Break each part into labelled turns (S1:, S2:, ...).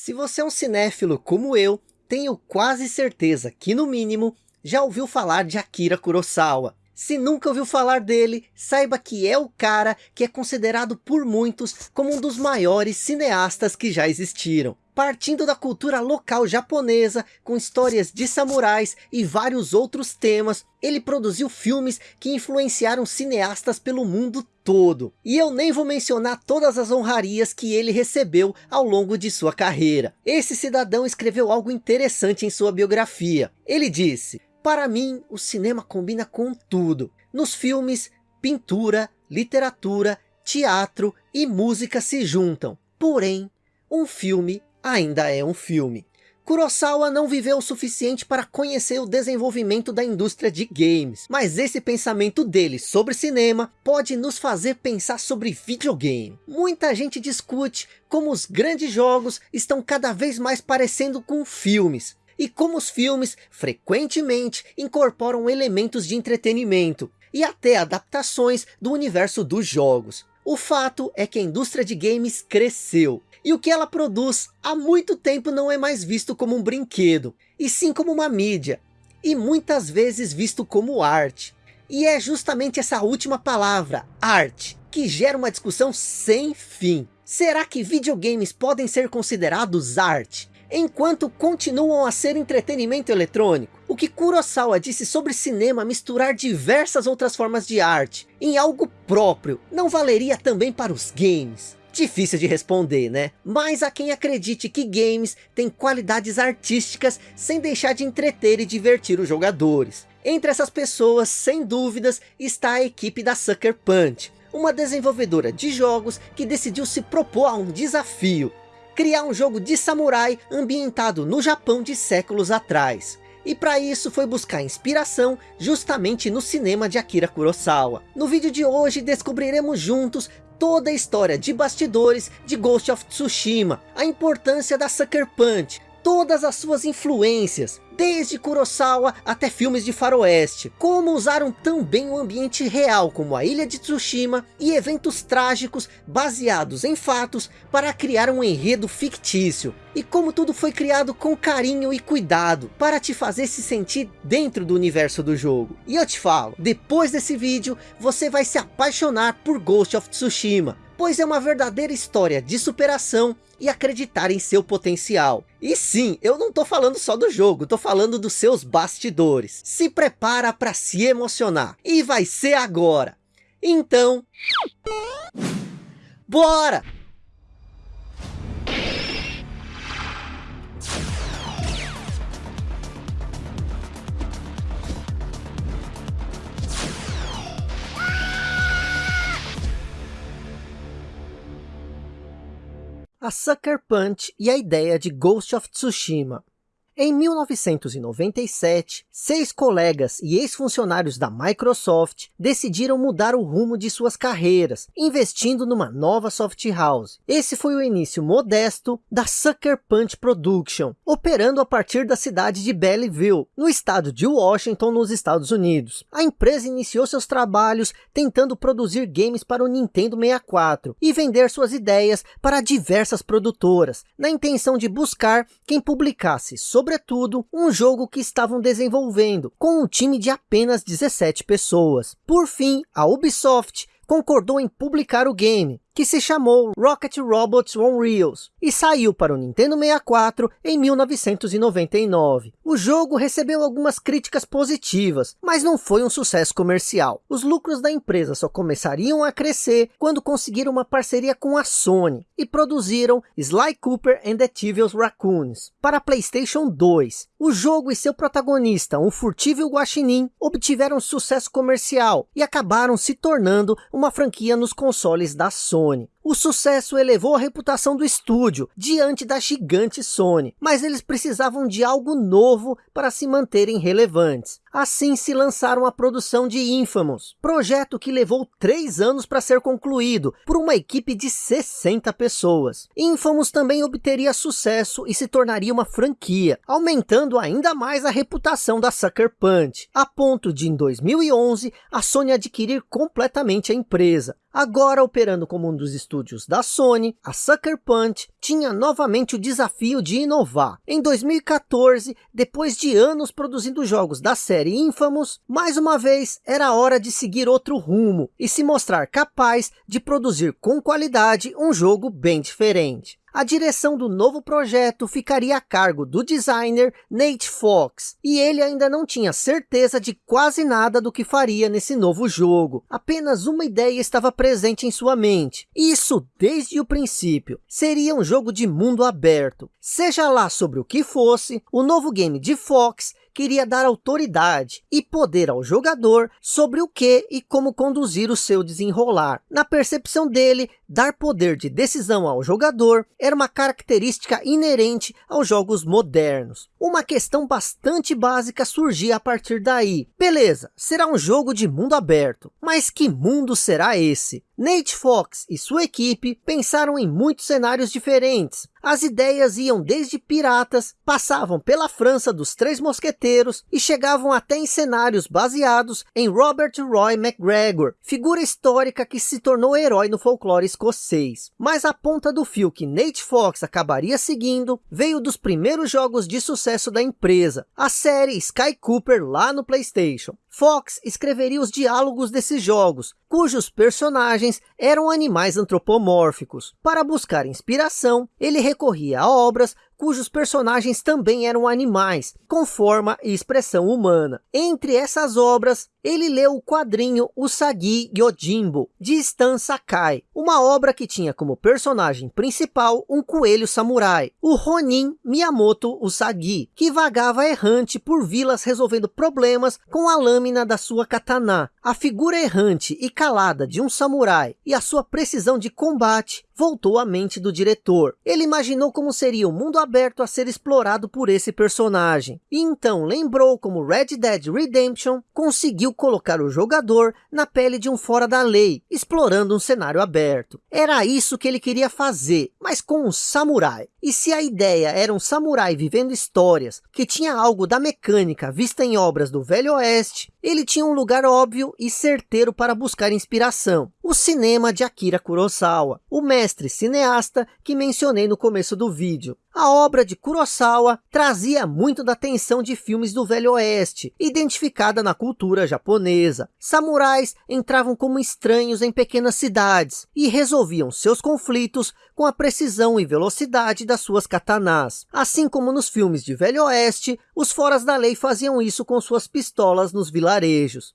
S1: Se você é um cinéfilo como eu, tenho quase certeza que no mínimo já ouviu falar de Akira Kurosawa. Se nunca ouviu falar dele, saiba que é o cara que é considerado por muitos como um dos maiores cineastas que já existiram. Partindo da cultura local japonesa, com histórias de samurais e vários outros temas, ele produziu filmes que influenciaram cineastas pelo mundo todo. E eu nem vou mencionar todas as honrarias que ele recebeu ao longo de sua carreira. Esse cidadão escreveu algo interessante em sua biografia. Ele disse, para mim, o cinema combina com tudo. Nos filmes, pintura, literatura, teatro e música se juntam. Porém, um filme ainda é um filme. Kurosawa não viveu o suficiente para conhecer o desenvolvimento da indústria de games, mas esse pensamento dele sobre cinema pode nos fazer pensar sobre videogame. Muita gente discute como os grandes jogos estão cada vez mais parecendo com filmes, e como os filmes frequentemente incorporam elementos de entretenimento e até adaptações do universo dos jogos. O fato é que a indústria de games cresceu e o que ela produz há muito tempo não é mais visto como um brinquedo, e sim como uma mídia, e muitas vezes visto como arte. E é justamente essa última palavra, arte, que gera uma discussão sem fim. Será que videogames podem ser considerados arte? Enquanto continuam a ser entretenimento eletrônico? O que Kurosawa disse sobre cinema misturar diversas outras formas de arte em algo próprio, não valeria também para os games? Difícil de responder, né? Mas há quem acredite que games têm qualidades artísticas sem deixar de entreter e divertir os jogadores. Entre essas pessoas, sem dúvidas, está a equipe da Sucker Punch, uma desenvolvedora de jogos que decidiu se propor a um desafio, criar um jogo de samurai ambientado no Japão de séculos atrás. E para isso foi buscar inspiração justamente no cinema de Akira Kurosawa. No vídeo de hoje descobriremos juntos toda a história de bastidores de Ghost of Tsushima, a importância da Sucker Punch, todas as suas influências, desde Kurosawa até filmes de faroeste, como usaram também o ambiente real como a ilha de Tsushima e eventos trágicos baseados em fatos para criar um enredo fictício, e como tudo foi criado com carinho e cuidado para te fazer se sentir dentro do universo do jogo. E eu te falo, depois desse vídeo você vai se apaixonar por Ghost of Tsushima, pois é uma verdadeira história de superação e acreditar em seu potencial. E sim, eu não tô falando só do jogo, tô falando dos seus bastidores. Se prepara para se emocionar, e vai ser agora. Então, bora! A Sucker Punch e a ideia de Ghost of Tsushima. Em 1997, seis colegas e ex-funcionários da Microsoft decidiram mudar o rumo de suas carreiras, investindo numa nova soft house. Esse foi o início modesto da Sucker Punch Production, operando a partir da cidade de Belleville, no estado de Washington, nos Estados Unidos. A empresa iniciou seus trabalhos tentando produzir games para o Nintendo 64 e vender suas ideias para diversas produtoras, na intenção de buscar quem publicasse sobre sobretudo, um jogo que estavam desenvolvendo, com um time de apenas 17 pessoas. Por fim, a Ubisoft concordou em publicar o game, que se chamou Rocket Robots On Reels e saiu para o Nintendo 64 em 1999. O jogo recebeu algumas críticas positivas, mas não foi um sucesso comercial. Os lucros da empresa só começariam a crescer quando conseguiram uma parceria com a Sony e produziram Sly Cooper and the Tivious Raccoons para Playstation 2. O jogo e seu protagonista, um furtivo guaxinim, obtiveram sucesso comercial e acabaram se tornando uma franquia nos consoles da Sony. Sony. O sucesso elevou a reputação do estúdio diante da gigante Sony, mas eles precisavam de algo novo para se manterem relevantes. Assim se lançaram a produção de Infamous, projeto que levou três anos para ser concluído por uma equipe de 60 pessoas. Infamous também obteria sucesso e se tornaria uma franquia, aumentando ainda mais a reputação da Sucker Punch, a ponto de em 2011 a Sony adquirir completamente a empresa, agora operando como um dos estúdios estúdios da Sony, a Sucker Punch, tinha novamente o desafio de inovar. Em 2014, depois de anos produzindo jogos da série Infamous, mais uma vez era hora de seguir outro rumo e se mostrar capaz de produzir com qualidade um jogo bem diferente. A direção do novo projeto ficaria a cargo do designer Nate Fox, e ele ainda não tinha certeza de quase nada do que faria nesse novo jogo. Apenas uma ideia estava presente em sua mente, isso desde o princípio. Seria um jogo de mundo aberto. Seja lá sobre o que fosse, o novo game de Fox queria dar autoridade e poder ao jogador sobre o que e como conduzir o seu desenrolar. Na percepção dele, dar poder de decisão ao jogador era uma característica inerente aos jogos modernos. Uma questão bastante básica surgia a partir daí. Beleza, será um jogo de mundo aberto, mas que mundo será esse? Nate Fox e sua equipe pensaram em muitos cenários diferentes. As ideias iam desde piratas, passavam pela França dos Três Mosqueteiros e chegavam até em cenários baseados em Robert Roy MacGregor, figura histórica que se tornou herói no folclore escocês. Mas a ponta do fio que Nate Fox acabaria seguindo veio dos primeiros jogos de sucesso da empresa, a série Sky Cooper lá no Playstation. Fox escreveria os diálogos desses jogos, cujos personagens eram animais antropomórficos. Para buscar inspiração, ele recorria a obras cujos personagens também eram animais, com forma e expressão humana. Entre essas obras, ele leu o quadrinho Usagi Yojimbo, de Stan Sakai, uma obra que tinha como personagem principal um coelho samurai, o Ronin Miyamoto Usagi, que vagava errante por vilas resolvendo problemas com a lâmina da sua katana. A figura errante e calada de um samurai e a sua precisão de combate voltou à mente do diretor. Ele imaginou como seria o mundo aberto a ser explorado por esse personagem. E então lembrou como Red Dead Redemption conseguiu colocar o jogador na pele de um fora da lei, explorando um cenário aberto. Era isso que ele queria fazer, mas com um samurai. E se a ideia era um samurai vivendo histórias, que tinha algo da mecânica vista em obras do Velho Oeste, ele tinha um lugar óbvio e certeiro para buscar inspiração. O cinema de Akira Kurosawa, o mestre cineasta que mencionei no começo do vídeo. A obra de Kurosawa trazia muito da atenção de filmes do Velho Oeste, identificada na cultura japonesa. Samurais entravam como estranhos em pequenas cidades e resolviam seus conflitos com a precisão e velocidade das suas katanas. Assim como nos filmes de Velho Oeste, os foras da lei faziam isso com suas pistolas nos vilarejos.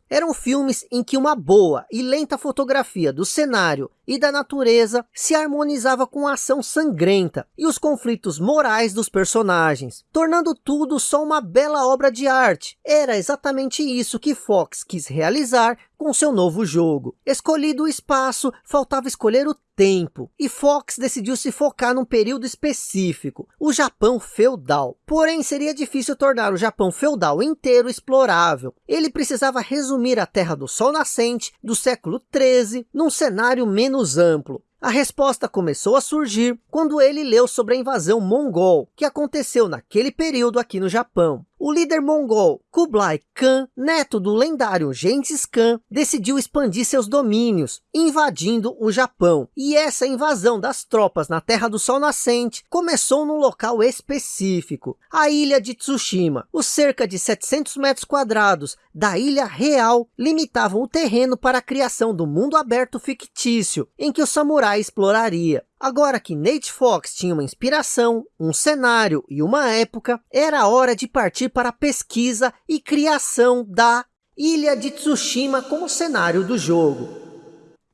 S1: Eram filmes em que uma boa e lenta fotografia do cenário e da natureza se harmonizava com a ação sangrenta e os conflitos morais dos personagens, tornando tudo só uma bela obra de arte. Era exatamente isso que Fox quis realizar com seu novo jogo. Escolhido o espaço, faltava escolher o tempo, e Fox decidiu se focar num período específico, o Japão feudal. Porém, seria difícil tornar o Japão feudal inteiro explorável. Ele precisava resumir a Terra do Sol Nascente do século 13 num cenário menos amplo. A resposta começou a surgir quando ele leu sobre a invasão mongol, que aconteceu naquele período aqui no Japão. O líder mongol Kublai Khan, neto do lendário Gengis Khan, decidiu expandir seus domínios, invadindo o Japão. E essa invasão das tropas na Terra do Sol Nascente começou num local específico, a ilha de Tsushima. Os cerca de 700 metros quadrados da ilha real limitavam o terreno para a criação do mundo aberto fictício, em que o exploraria. Agora que Nate Fox tinha uma inspiração, um cenário e uma época, era hora de partir para a pesquisa e criação da Ilha de Tsushima como cenário do jogo.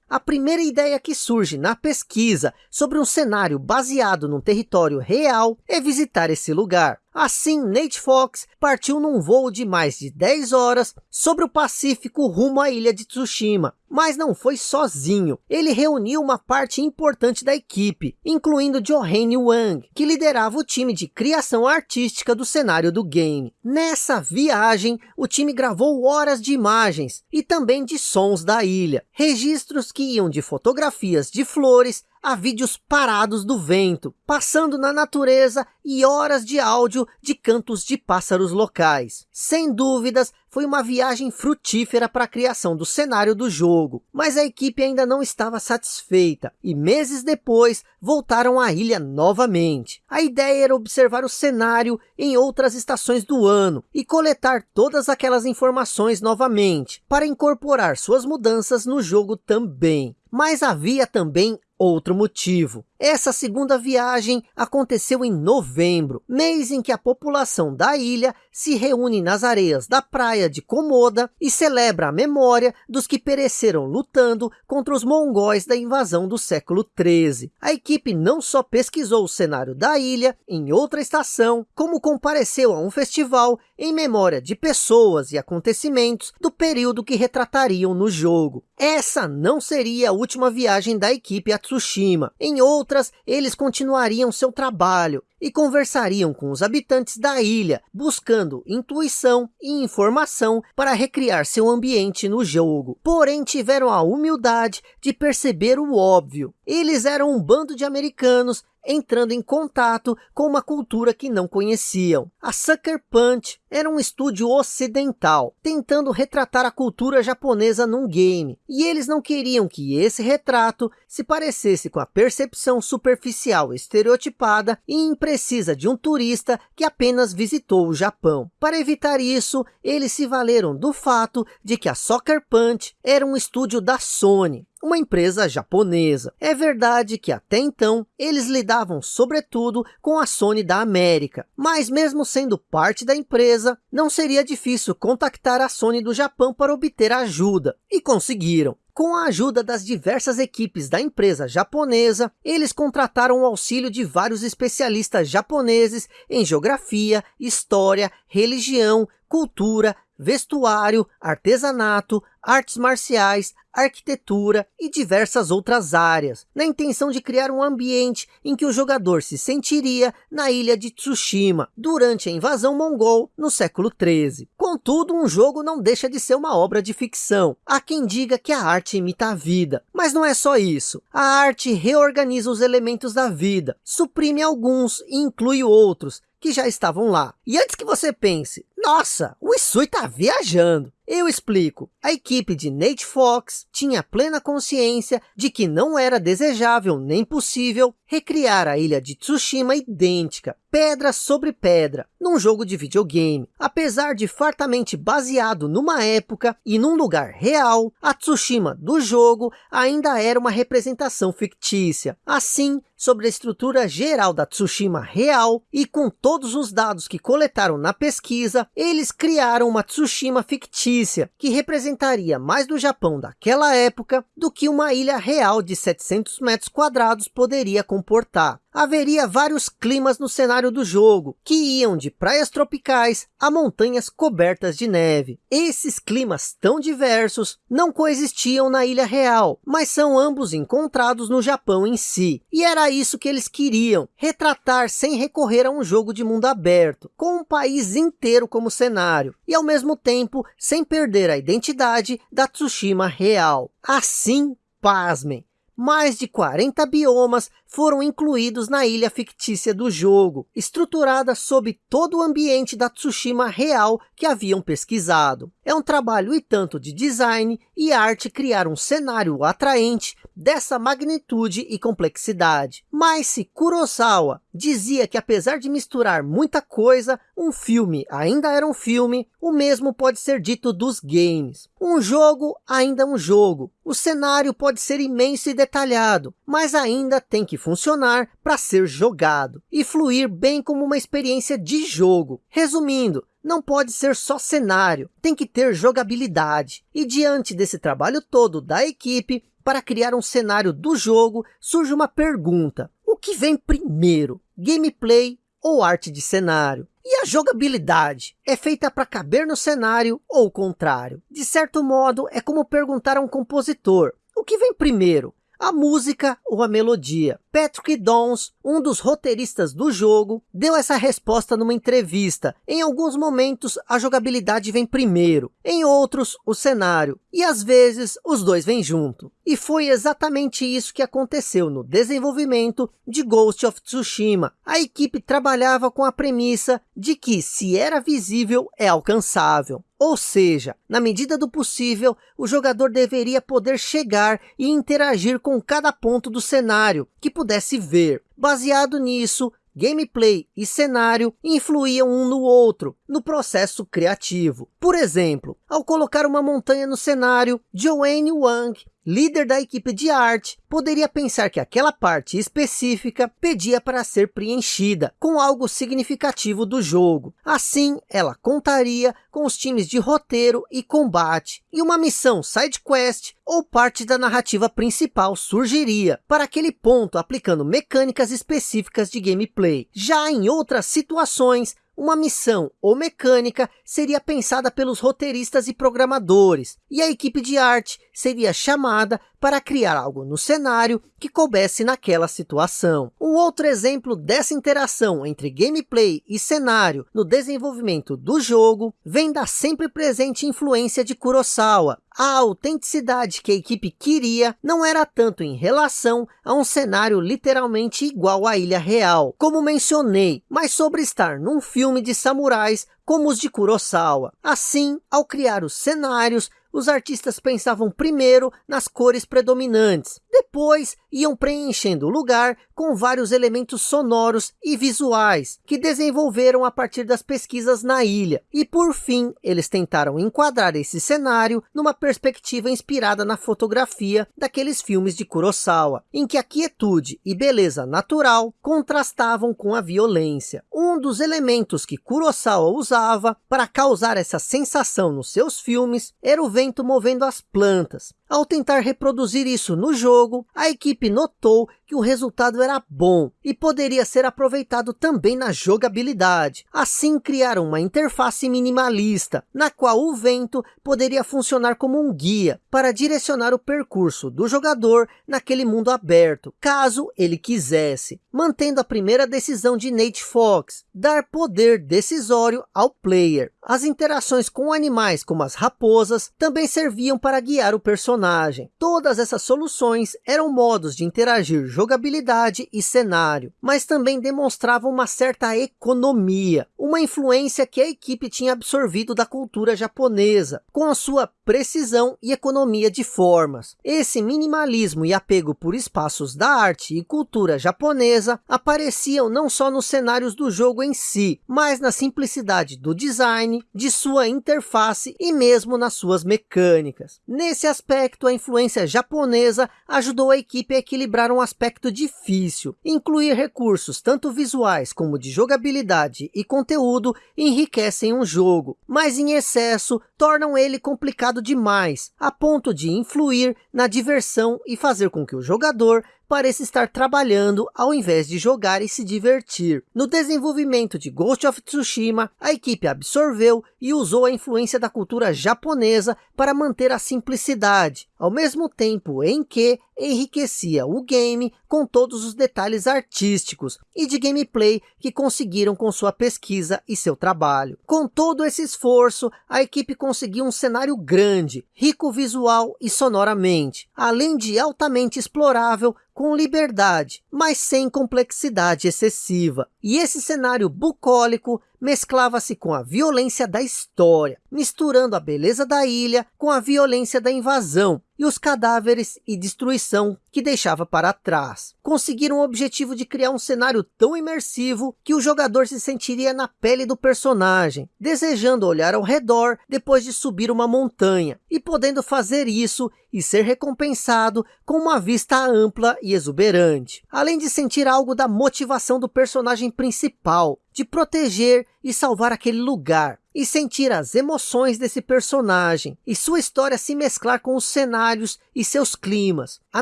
S1: A primeira ideia que surge na pesquisa sobre um cenário baseado num território real é visitar esse lugar. Assim, Nate Fox partiu num voo de mais de 10 horas sobre o Pacífico rumo à ilha de Tsushima. Mas não foi sozinho. Ele reuniu uma parte importante da equipe, incluindo Johane Wang, que liderava o time de criação artística do cenário do game. Nessa viagem, o time gravou horas de imagens e também de sons da ilha. Registros que iam de fotografias de flores a vídeos parados do vento, passando na natureza e horas de áudio de cantos de pássaros locais. Sem dúvidas, foi uma viagem frutífera para a criação do cenário do jogo, mas a equipe ainda não estava satisfeita, e meses depois voltaram à ilha novamente. A ideia era observar o cenário em outras estações do ano, e coletar todas aquelas informações novamente, para incorporar suas mudanças no jogo também. Mas havia também outro motivo. Essa segunda viagem aconteceu em novembro, mês em que a população da ilha se reúne nas areias da praia de Komoda e celebra a memória dos que pereceram lutando contra os mongóis da invasão do século 13. A equipe não só pesquisou o cenário da ilha em outra estação, como compareceu a um festival em memória de pessoas e acontecimentos do período que retratariam no jogo. Essa não seria a última viagem da equipe a Tsushima. Em outras, eles continuariam seu trabalho e conversariam com os habitantes da ilha, buscando intuição e informação para recriar seu ambiente no jogo. Porém, tiveram a humildade de perceber o óbvio. Eles eram um bando de americanos entrando em contato com uma cultura que não conheciam. A Sucker Punch era um estúdio ocidental, tentando retratar a cultura japonesa num game. E eles não queriam que esse retrato se parecesse com a percepção superficial estereotipada e imprecisa de um turista que apenas visitou o Japão. Para evitar isso, eles se valeram do fato de que a Soccer Punch era um estúdio da Sony, uma empresa japonesa. É verdade que até então eles lidavam sobretudo com a Sony da América, mas mesmo sendo parte da empresa, não seria difícil contactar a Sony do Japão para obter ajuda, e conseguiram. Com a ajuda das diversas equipes da empresa japonesa, eles contrataram o auxílio de vários especialistas japoneses em geografia, história, religião, cultura, vestuário, artesanato, artes marciais, arquitetura e diversas outras áreas, na intenção de criar um ambiente em que o jogador se sentiria na ilha de Tsushima, durante a invasão mongol no século 13. Contudo, um jogo não deixa de ser uma obra de ficção. Há quem diga que a arte imita a vida, mas não é só isso. A arte reorganiza os elementos da vida, suprime alguns e inclui outros, que já estavam lá. E antes que você pense, nossa, o Isui está viajando. Eu explico. A equipe de Nate Fox tinha plena consciência de que não era desejável nem possível recriar a ilha de Tsushima idêntica, pedra sobre pedra, num jogo de videogame. Apesar de fartamente baseado numa época e num lugar real, a Tsushima do jogo ainda era uma representação fictícia. Assim, sobre a estrutura geral da Tsushima real e com todos os dados que coletaram na pesquisa, eles criaram uma Tsushima fictícia, que representaria mais do Japão daquela época do que uma ilha real de 700 metros quadrados poderia comportar haveria vários climas no cenário do jogo, que iam de praias tropicais a montanhas cobertas de neve. Esses climas tão diversos não coexistiam na Ilha Real, mas são ambos encontrados no Japão em si. E era isso que eles queriam, retratar sem recorrer a um jogo de mundo aberto, com um país inteiro como cenário, e ao mesmo tempo sem perder a identidade da Tsushima real. Assim, pasmem, mais de 40 biomas foram incluídos na ilha fictícia do jogo, estruturada sob todo o ambiente da Tsushima real que haviam pesquisado. É um trabalho e tanto de design e arte criar um cenário atraente dessa magnitude e complexidade. Mas se Kurosawa dizia que apesar de misturar muita coisa, um filme ainda era um filme, o mesmo pode ser dito dos games. Um jogo ainda é um jogo. O cenário pode ser imenso e detalhado, mas ainda tem que funcionar para ser jogado e fluir bem como uma experiência de jogo. Resumindo, não pode ser só cenário, tem que ter jogabilidade. E diante desse trabalho todo da equipe, para criar um cenário do jogo, surge uma pergunta. O que vem primeiro? Gameplay ou arte de cenário? E a jogabilidade? É feita para caber no cenário ou o contrário? De certo modo, é como perguntar a um compositor. O que vem primeiro? a música ou a melodia. Patrick Dons, um dos roteiristas do jogo, deu essa resposta numa entrevista. Em alguns momentos, a jogabilidade vem primeiro, em outros, o cenário, e às vezes os dois vêm junto. E foi exatamente isso que aconteceu no desenvolvimento de Ghost of Tsushima. A equipe trabalhava com a premissa de que se era visível, é alcançável. Ou seja, na medida do possível, o jogador deveria poder chegar e interagir com cada ponto do cenário que pudesse ver. Baseado nisso, gameplay e cenário influíam um no outro, no processo criativo. Por exemplo, ao colocar uma montanha no cenário, Joanne Wang líder da equipe de arte, poderia pensar que aquela parte específica pedia para ser preenchida com algo significativo do jogo. Assim, ela contaria com os times de roteiro e combate, e uma missão side quest ou parte da narrativa principal surgiria para aquele ponto aplicando mecânicas específicas de gameplay. Já em outras situações, uma missão ou mecânica seria pensada pelos roteiristas e programadores, e a equipe de arte seria chamada para criar algo no cenário que coubesse naquela situação. Um outro exemplo dessa interação entre gameplay e cenário no desenvolvimento do jogo vem da sempre presente influência de Kurosawa. A autenticidade que a equipe queria não era tanto em relação a um cenário literalmente igual à Ilha Real, como mencionei, mas sobre estar num filme de samurais como os de Kurosawa. Assim, ao criar os cenários, os artistas pensavam primeiro nas cores predominantes, depois iam preenchendo o lugar com vários elementos sonoros e visuais, que desenvolveram a partir das pesquisas na ilha. E por fim, eles tentaram enquadrar esse cenário numa perspectiva inspirada na fotografia daqueles filmes de Kurosawa, em que a quietude e beleza natural contrastavam com a violência. Um dos elementos que Kurosawa usava para causar essa sensação nos seus filmes era o vento movendo as plantas. Ao tentar reproduzir isso no jogo, a equipe notou que o resultado era bom e poderia ser aproveitado também na jogabilidade. Assim criaram uma interface minimalista, na qual o vento poderia funcionar como um guia para direcionar o percurso do jogador naquele mundo aberto, caso ele quisesse, mantendo a primeira decisão de Nate Fox, dar poder decisório ao player. As interações com animais como as raposas também serviam para guiar o personagem. Todas essas soluções eram modos de interagir jogabilidade e cenário, mas também demonstravam uma certa economia, uma influência que a equipe tinha absorvido da cultura japonesa, com a sua precisão e economia de formas. Esse minimalismo e apego por espaços da arte e cultura japonesa apareciam não só nos cenários do jogo em si, mas na simplicidade do design, de sua interface e mesmo nas suas mecânicas. Nesse aspecto, a influência japonesa ajudou a equipe a equilibrar um aspecto aspecto difícil. Incluir recursos tanto visuais como de jogabilidade e conteúdo enriquecem um jogo, mas em excesso tornam ele complicado demais, a ponto de influir na diversão e fazer com que o jogador parece estar trabalhando ao invés de jogar e se divertir. No desenvolvimento de Ghost of Tsushima, a equipe absorveu e usou a influência da cultura japonesa para manter a simplicidade, ao mesmo tempo em que enriquecia o game com todos os detalhes artísticos e de gameplay que conseguiram com sua pesquisa e seu trabalho. Com todo esse esforço, a equipe conseguiu um cenário grande, rico visual e sonoramente, além de altamente explorável com liberdade, mas sem complexidade excessiva. E esse cenário bucólico mesclava-se com a violência da história, misturando a beleza da ilha com a violência da invasão e os cadáveres e destruição que deixava para trás. Conseguiram o objetivo de criar um cenário tão imersivo que o jogador se sentiria na pele do personagem, desejando olhar ao redor depois de subir uma montanha, e podendo fazer isso e ser recompensado com uma vista ampla e exuberante, além de sentir algo da motivação do personagem principal, de proteger e salvar aquele lugar, e sentir as emoções desse personagem, e sua história se mesclar com os cenários e seus climas, à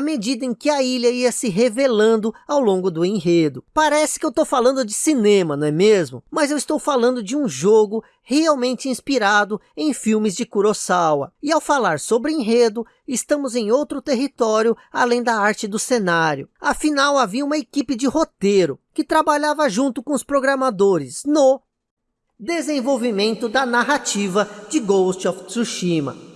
S1: medida em que a ilha ia se revelando ao longo do enredo. Parece que eu estou falando de cinema, não é mesmo? Mas eu estou falando de um jogo realmente inspirado em filmes de Kurosawa. E ao falar sobre enredo, estamos em outro território além da arte do cenário. Afinal, havia uma equipe de roteiro que trabalhava junto com os programadores no desenvolvimento da narrativa de Ghost of Tsushima.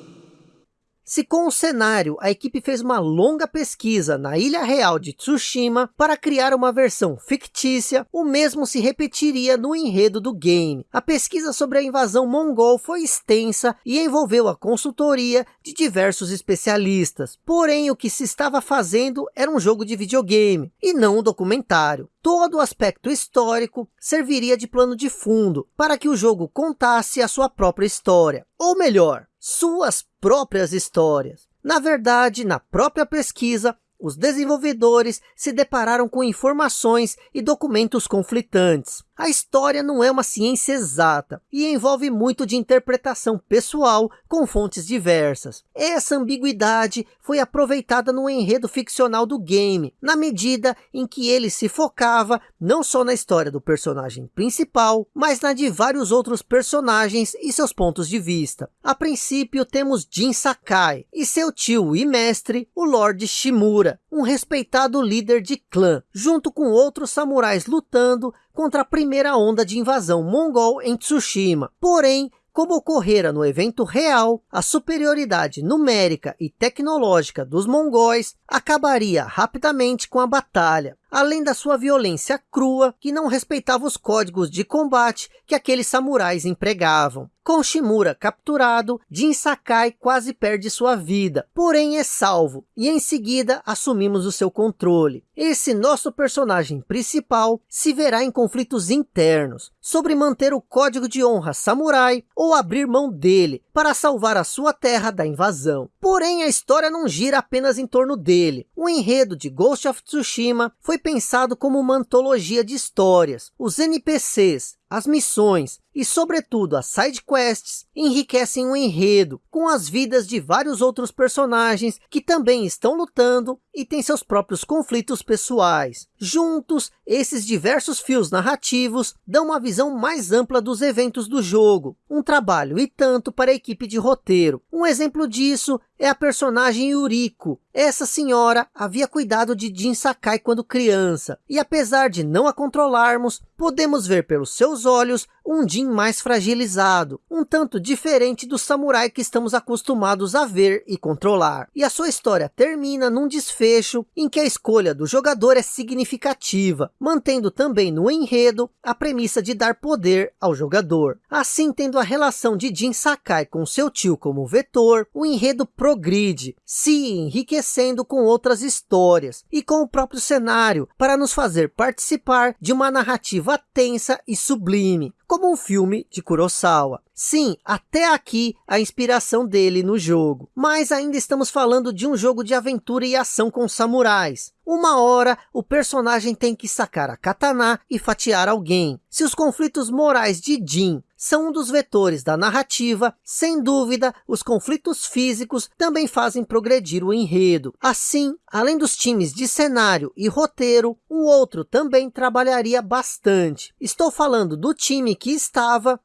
S1: Se com o cenário a equipe fez uma longa pesquisa na ilha real de Tsushima para criar uma versão fictícia, o mesmo se repetiria no enredo do game. A pesquisa sobre a invasão mongol foi extensa e envolveu a consultoria de diversos especialistas. Porém, o que se estava fazendo era um jogo de videogame e não um documentário. Todo o aspecto histórico serviria de plano de fundo para que o jogo contasse a sua própria história. Ou melhor, suas próprias histórias. Na verdade, na própria pesquisa, os desenvolvedores se depararam com informações e documentos conflitantes. A história não é uma ciência exata e envolve muito de interpretação pessoal com fontes diversas. Essa ambiguidade foi aproveitada no enredo ficcional do game, na medida em que ele se focava não só na história do personagem principal, mas na de vários outros personagens e seus pontos de vista. A princípio temos Jin Sakai e seu tio e mestre, o Lord Shimura, um respeitado líder de clã, junto com outros samurais lutando contra a primeira onda de invasão mongol em Tsushima. Porém, como ocorrera no evento real, a superioridade numérica e tecnológica dos mongóis acabaria rapidamente com a batalha, além da sua violência crua, que não respeitava os códigos de combate que aqueles samurais empregavam. Com Shimura capturado, Jin Sakai quase perde sua vida, porém é salvo, e em seguida assumimos o seu controle. Esse nosso personagem principal se verá em conflitos internos, sobre manter o código de honra samurai ou abrir mão dele, para salvar a sua terra da invasão. Porém, a história não gira apenas em torno dele. O enredo de Ghost of Tsushima foi pensado como uma antologia de histórias. Os NPCs, as missões e, sobretudo, as side quests enriquecem o enredo com as vidas de vários outros personagens que também estão lutando e têm seus próprios conflitos pessoais. Juntos, esses diversos fios narrativos dão uma visão mais ampla dos eventos do jogo, um trabalho e tanto para a equipe de roteiro. Um exemplo disso é a personagem Yuriko. Essa senhora havia cuidado de Jin Sakai quando criança, e apesar de não a controlarmos, podemos ver pelos seus olhos um Jin mais fragilizado, um tanto diferente do samurai que estamos acostumados a ver e controlar. E a sua história termina num desfecho em que a escolha do jogador é significativa, mantendo também no enredo a premissa de dar poder ao jogador. Assim, tendo a relação de Jin Sakai com seu tio como vetor, o enredo progride, se enriquecendo com outras histórias e com o próprio cenário, para nos fazer participar de uma narrativa tensa e sublime, como um filme de Kurosawa. Sim, até aqui a inspiração dele no jogo. Mas ainda estamos falando de um jogo de aventura e ação com samurais. Uma hora, o personagem tem que sacar a katana e fatiar alguém. Se os conflitos morais de Jin são um dos vetores da narrativa, sem dúvida, os conflitos físicos também fazem progredir o enredo. Assim, além dos times de cenário e roteiro, um outro também trabalharia bastante. Estou falando do time que estava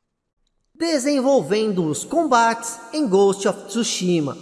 S1: desenvolvendo os combates em Ghost of Tsushima.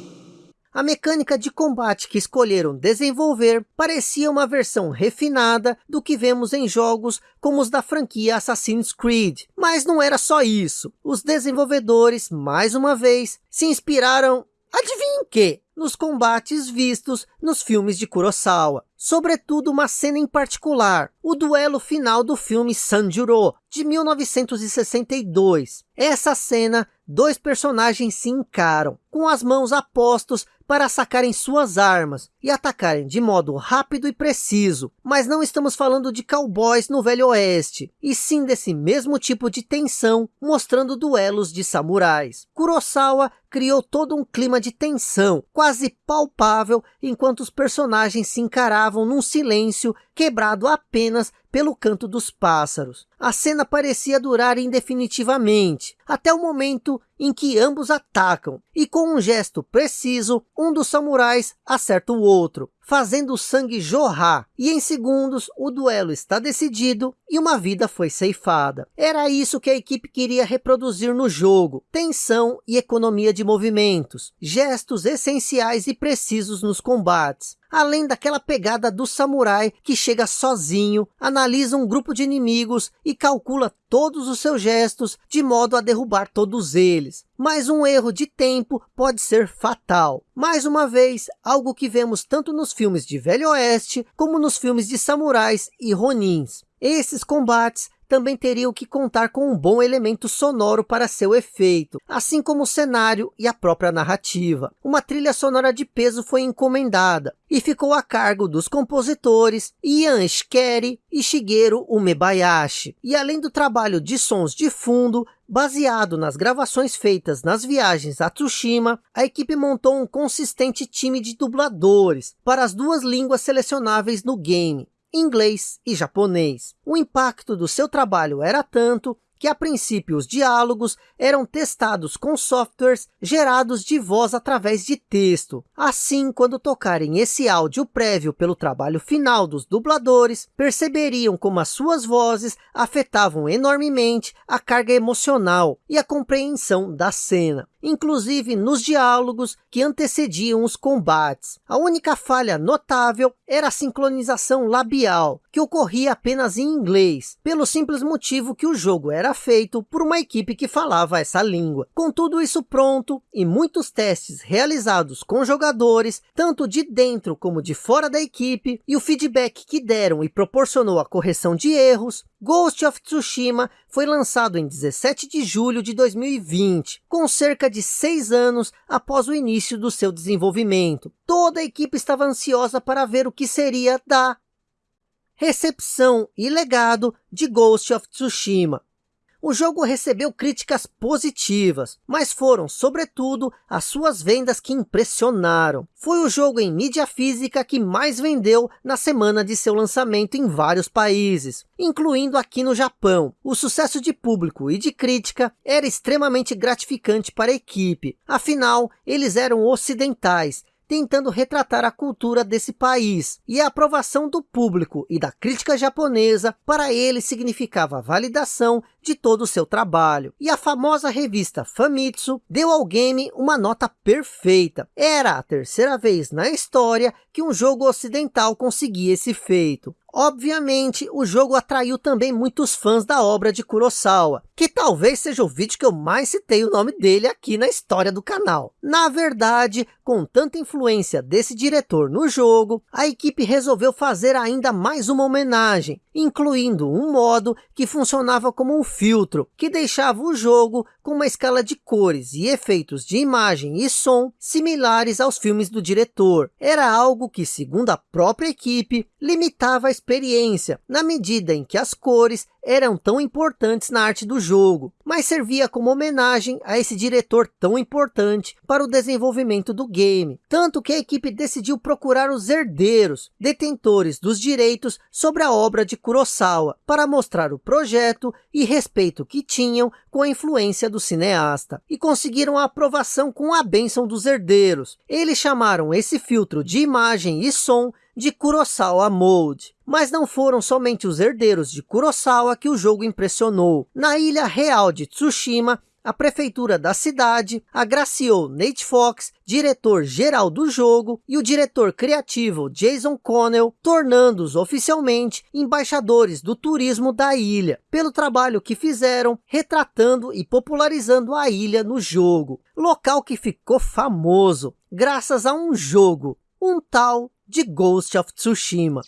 S1: A mecânica de combate que escolheram desenvolver parecia uma versão refinada do que vemos em jogos como os da franquia Assassin's Creed. Mas não era só isso. Os desenvolvedores, mais uma vez, se inspiraram, adivinhem que? Nos combates vistos nos filmes de Kurosawa. Sobretudo uma cena em particular, o duelo final do filme Sanjuro, de 1962. Essa cena, dois personagens se encaram, com as mãos apostos para sacarem suas armas e atacarem de modo rápido e preciso. Mas não estamos falando de cowboys no Velho Oeste, e sim desse mesmo tipo de tensão, mostrando duelos de samurais. Kurosawa criou todo um clima de tensão, quase palpável, enquanto os personagens se encaravam num silêncio quebrado apenas pelo canto dos pássaros. A cena parecia durar indefinitivamente, até o momento em que ambos atacam, e com um gesto preciso, um dos samurais acerta o outro, fazendo o sangue jorrar, e em segundos o duelo está decidido e uma vida foi ceifada. Era isso que a equipe queria reproduzir no jogo, tensão e economia de movimentos, gestos essenciais e precisos nos combates, além daquela pegada do samurai que chega sozinho, analisa um grupo de inimigos e calcula todos os seus gestos de modo a derrubar todos eles. Mas um erro de tempo pode ser fatal. Mais uma vez, algo que vemos tanto nos filmes de Velho Oeste, como nos filmes de samurais e ronins. Esses combates também teriam que contar com um bom elemento sonoro para seu efeito, assim como o cenário e a própria narrativa. Uma trilha sonora de peso foi encomendada e ficou a cargo dos compositores Ian Shikeri e Shigeru Umebayashi. E além do trabalho de sons de fundo, Baseado nas gravações feitas nas viagens a Tsushima, a equipe montou um consistente time de dubladores para as duas línguas selecionáveis no game, inglês e japonês. O impacto do seu trabalho era tanto que a princípio os diálogos eram testados com softwares gerados de voz através de texto. Assim, quando tocarem esse áudio prévio pelo trabalho final dos dubladores, perceberiam como as suas vozes afetavam enormemente a carga emocional e a compreensão da cena inclusive nos diálogos que antecediam os combates. A única falha notável era a sincronização labial, que ocorria apenas em inglês, pelo simples motivo que o jogo era feito por uma equipe que falava essa língua. Com tudo isso pronto, e muitos testes realizados com jogadores, tanto de dentro como de fora da equipe, e o feedback que deram e proporcionou a correção de erros, Ghost of Tsushima foi lançado em 17 de julho de 2020, com cerca de seis anos após o início do seu desenvolvimento. Toda a equipe estava ansiosa para ver o que seria da recepção e legado de Ghost of Tsushima. O jogo recebeu críticas positivas, mas foram, sobretudo, as suas vendas que impressionaram. Foi o jogo em mídia física que mais vendeu na semana de seu lançamento em vários países, incluindo aqui no Japão. O sucesso de público e de crítica era extremamente gratificante para a equipe, afinal, eles eram ocidentais, tentando retratar a cultura desse país. E a aprovação do público e da crítica japonesa para ele significava a validação de todo o seu trabalho. E a famosa revista Famitsu deu ao game uma nota perfeita. Era a terceira vez na história que um jogo ocidental conseguia esse feito. Obviamente, o jogo atraiu também muitos fãs da obra de Kurosawa, que talvez seja o vídeo que eu mais citei o nome dele aqui na história do canal. Na verdade, com tanta influência desse diretor no jogo, a equipe resolveu fazer ainda mais uma homenagem, incluindo um modo que funcionava como um filtro, que deixava o jogo com uma escala de cores e efeitos de imagem e som similares aos filmes do diretor. Era algo que, segundo a própria equipe, limitava a experiência, na medida em que as cores eram tão importantes na arte do jogo, mas servia como homenagem a esse diretor tão importante para o desenvolvimento do game. Tanto que a equipe decidiu procurar os herdeiros, detentores dos direitos sobre a obra de Kurosawa, para mostrar o projeto e respeito que tinham com a influência do cineasta. E conseguiram a aprovação com a bênção dos herdeiros. Eles chamaram esse filtro de imagem e som de Kurosawa Mode. Mas não foram somente os herdeiros de Kurosawa que o jogo impressionou. Na ilha real de Tsushima, a prefeitura da cidade agraciou Nate Fox, diretor-geral do jogo, e o diretor criativo Jason Connell, tornando-os oficialmente embaixadores do turismo da ilha, pelo trabalho que fizeram retratando e popularizando a ilha no jogo. Local que ficou famoso, graças a um jogo, um tal de Ghost of Tsushima.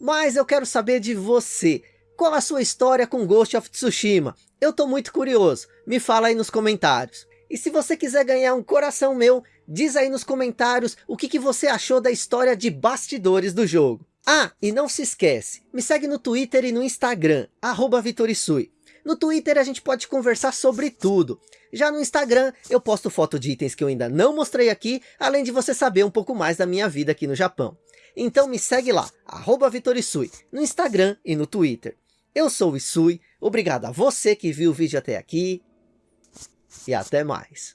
S1: Mas eu quero saber de você. Qual a sua história com Ghost of Tsushima? Eu tô muito curioso. Me fala aí nos comentários. E se você quiser ganhar um coração meu, diz aí nos comentários o que, que você achou da história de bastidores do jogo. Ah, e não se esquece, me segue no Twitter e no Instagram, arroba Vitorisui. No Twitter a gente pode conversar sobre tudo. Já no Instagram eu posto foto de itens que eu ainda não mostrei aqui, além de você saber um pouco mais da minha vida aqui no Japão. Então me segue lá, arroba VitorIsui, no Instagram e no Twitter. Eu sou o Isui, obrigado a você que viu o vídeo até aqui, e até mais.